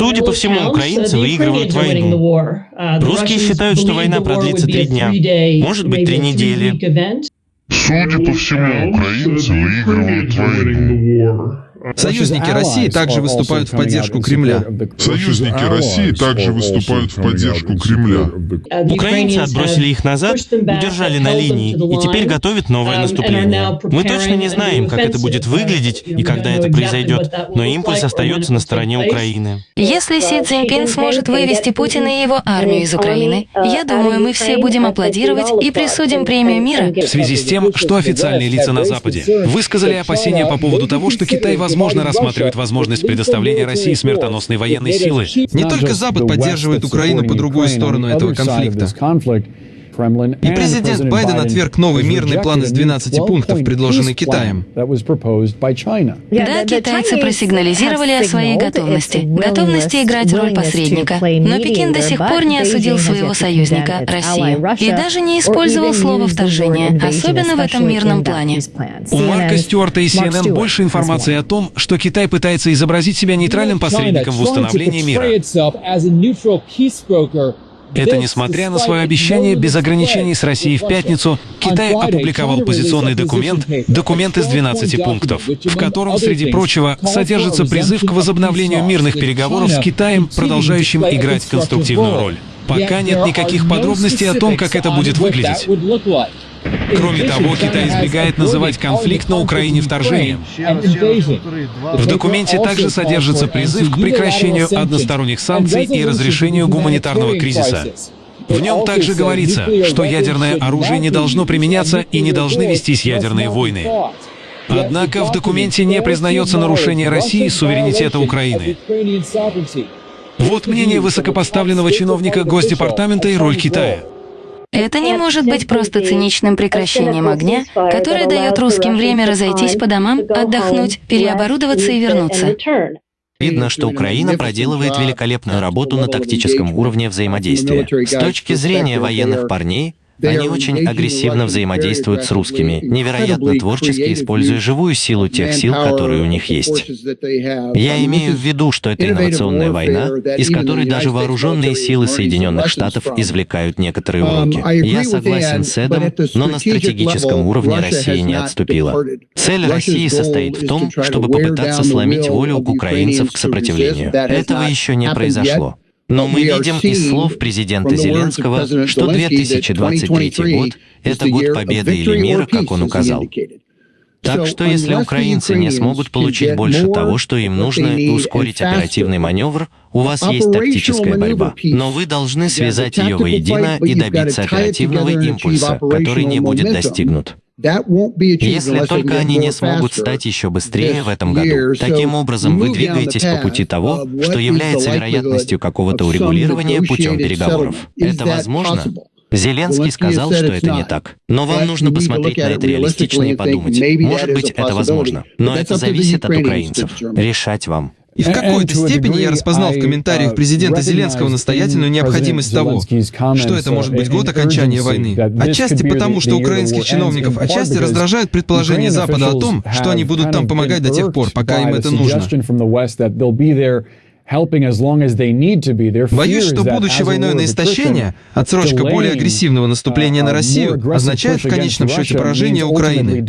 Судя по всему, украинцы выигрывают войну. Русские считают, что война продлится три дня, может быть, три недели. Судя по всему, украинцы выигрывают войну. Союзники России также выступают в поддержку Кремля. Союзники России также выступают в поддержку Кремля. Украинцы отбросили их назад, удержали на линии и теперь готовят новое наступление. Мы точно не знаем, как это будет выглядеть и когда это произойдет, но импульс остается на стороне Украины. Если Си Цзиньпин сможет вывести Путина и его армию из Украины, я думаю, мы все будем аплодировать и присудим премию мира. В связи с тем, что официальные лица на Западе высказали опасения по поводу того, что Китай, возможно, возможно, рассматривает возможность предоставления России смертоносной военной силы. Не только Запад поддерживает Украину по другую сторону этого конфликта. И президент Байден отверг новый мирный план из 12 пунктов, предложенный Китаем. Да, китайцы просигнализировали о своей готовности, готовности играть роль посредника. Но Пекин до сих пор не осудил своего союзника, Россию, и даже не использовал слово «вторжение», особенно в этом мирном плане. У Марка Стюарта и CNN больше информации о том, что Китай пытается изобразить себя нейтральным посредником в установлении мира. Это несмотря на свое обещание без ограничений с Россией в пятницу, Китай опубликовал позиционный документ, документ из 12 пунктов, в котором, среди прочего, содержится призыв к возобновлению мирных переговоров с Китаем, продолжающим играть конструктивную роль. Пока нет никаких подробностей о том, как это будет выглядеть. Кроме того, Китай избегает называть конфликт на Украине вторжением. В документе также содержится призыв к прекращению односторонних санкций и разрешению гуманитарного кризиса. В нем также говорится, что ядерное оружие не должно применяться и не должны вестись ядерные войны. Однако в документе не признается нарушение России суверенитета Украины. Вот мнение высокопоставленного чиновника Госдепартамента и роль Китая. Это не может быть просто циничным прекращением огня, которое дает русским время разойтись по домам, отдохнуть, переоборудоваться и вернуться. Видно, что Украина проделывает великолепную работу на тактическом уровне взаимодействия. С точки зрения военных парней, они очень агрессивно взаимодействуют с русскими, невероятно творчески используя живую силу тех сил, которые у них есть. Я имею в виду, что это инновационная война, из которой даже вооруженные силы Соединенных Штатов извлекают некоторые уроки. Я согласен с Эдом, но на стратегическом уровне Россия не отступила. Цель России состоит в том, чтобы попытаться сломить волю украинцев к сопротивлению. Этого еще не произошло. Но мы видим из слов президента Зеленского, что 2023 год — это год победы или мира, как он указал. Так что если украинцы не смогут получить больше того, что им нужно, и ускорить оперативный маневр, у вас есть тактическая борьба. Но вы должны связать ее воедино и добиться оперативного импульса, который не будет достигнут. Если только они не смогут стать еще быстрее в этом году. Таким образом, вы двигаетесь по пути того, что является вероятностью какого-то урегулирования путем переговоров. Это возможно? Зеленский сказал, что это не так. Но вам нужно посмотреть на это реалистично и подумать. Может быть, это возможно. Но это зависит от украинцев. Решать вам. И в какой-то степени я распознал в комментариях президента Зеленского настоятельную необходимость того, что это может быть год окончания войны. Отчасти потому, что украинских чиновников отчасти раздражают предположения Запада о том, что они будут там помогать до тех пор, пока им это нужно. Боюсь, что будучи войной на истощение, отсрочка более агрессивного наступления на Россию означает в конечном счете поражение Украины.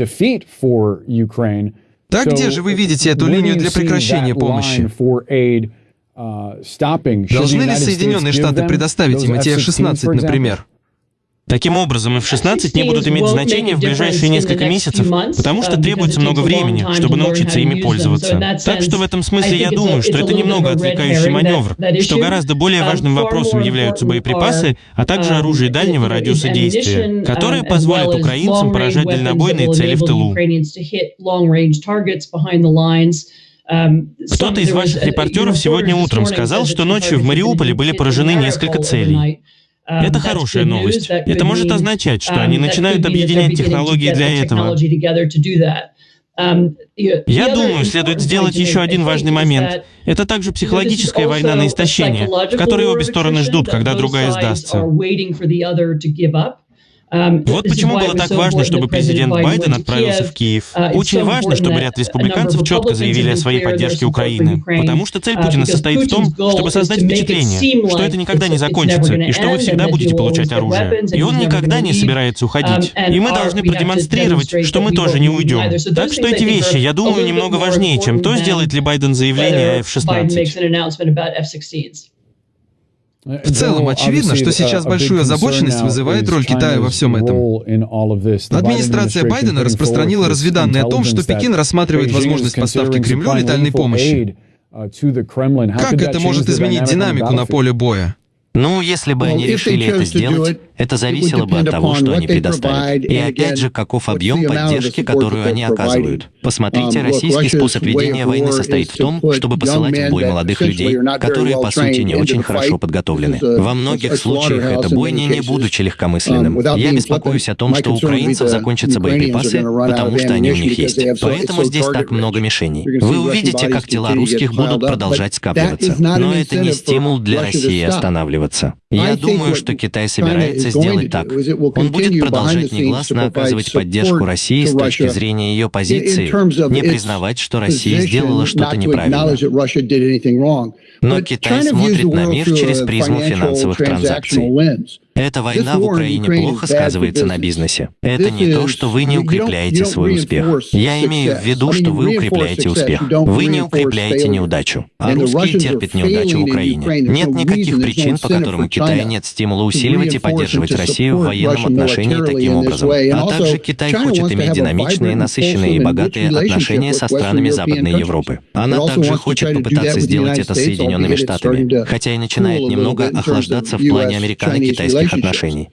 Так где же вы видите эту линию для прекращения помощи? Должны ли Соединенные Штаты предоставить им эти F-16, например? Таким образом, F-16 не будут иметь значения в ближайшие несколько месяцев, потому что требуется много времени, чтобы научиться ими пользоваться. Так что в этом смысле я думаю, что это немного отвлекающий маневр, что гораздо более важным вопросом являются боеприпасы, а также оружие дальнего радиуса действия, которое позволит украинцам поражать дальнобойные цели в тылу. Кто-то из ваших репортеров сегодня утром сказал, что ночью в Мариуполе были поражены несколько целей. Um, Это хорошая новость. Это может означать, что они um, начинают объединять технологии для этого. Um, Я думаю, следует сделать еще один важный момент. Это также психологическая война на истощение, в которой обе стороны ждут, когда другая сдастся. Вот почему было так важно, чтобы президент Байден отправился в Киев. Очень важно, чтобы ряд республиканцев четко заявили о своей поддержке Украины. Потому что цель Путина состоит в том, чтобы создать впечатление, что это никогда не закончится, и что вы всегда будете получать оружие. И он никогда не собирается уходить. И мы должны продемонстрировать, что мы тоже не уйдем. Так что эти вещи, я думаю, немного важнее, чем то, сделает ли Байден заявление о F-16. В целом, очевидно, что сейчас большую озабоченность вызывает роль Китая во всем этом. Администрация Байдена распространила разведанные о том, что Пекин рассматривает возможность поставки Кремлю летальной помощи. Как это может изменить динамику на поле боя? Ну, если бы они решили это сделать, это зависело бы от того, что они предоставят. И опять же, каков объем поддержки, которую они оказывают. Посмотрите, um, российский способ ведения войны состоит в том, чтобы посылать в бой молодых людей, которые, по сути, не очень хорошо подготовлены. Во многих случаях это бойня, не будучи легкомысленным. Um, Я беспокоюсь о том, что у украинцев закончатся боеприпасы, потому что они у них есть. Поэтому здесь так много мишеней. Вы увидите, как тела русских будут продолжать скапливаться. Но это не стимул для России останавливаться договариваться. Я думаю, что Китай собирается сделать так. Он будет продолжать негласно оказывать поддержку России с точки зрения ее позиции, не признавать, что Россия сделала что-то неправильно. Но Китай смотрит на мир через призму финансовых транзакций. Эта война в Украине плохо сказывается на бизнесе. Это не то, что вы не укрепляете свой успех. Я имею в виду, что вы укрепляете успех. Вы не укрепляете неудачу. А русские терпят неудачу в Украине. Нет никаких причин, по которым у Китая нет стимула усиливать и поддерживать Россию в военном отношении таким образом. А также Китай хочет иметь динамичные, насыщенные и богатые отношения со странами Западной Европы. Она также хочет попытаться сделать это с Соединенными Штатами, хотя и начинает немного охлаждаться в плане американо-китайских отношений.